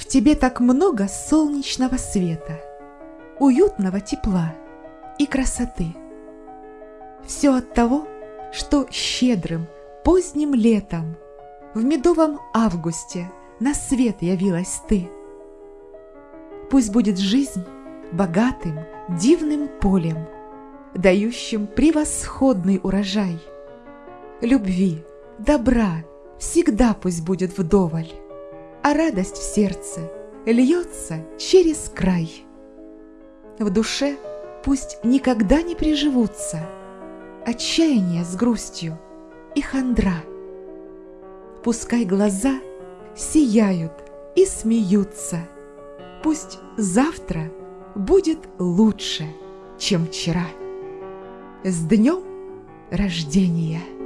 В тебе так много солнечного света, уютного тепла и красоты. Все от того, что щедрым поздним летом в медовом августе на свет явилась ты. Пусть будет жизнь богатым, дивным полем, дающим превосходный урожай. Любви, добра всегда пусть будет вдоволь, а радость в сердце льется через край. В душе пусть никогда не приживутся отчаяние с грустью и хандра. Пускай глаза сияют и смеются, пусть завтра будет лучше, чем вчера. С днем рождения!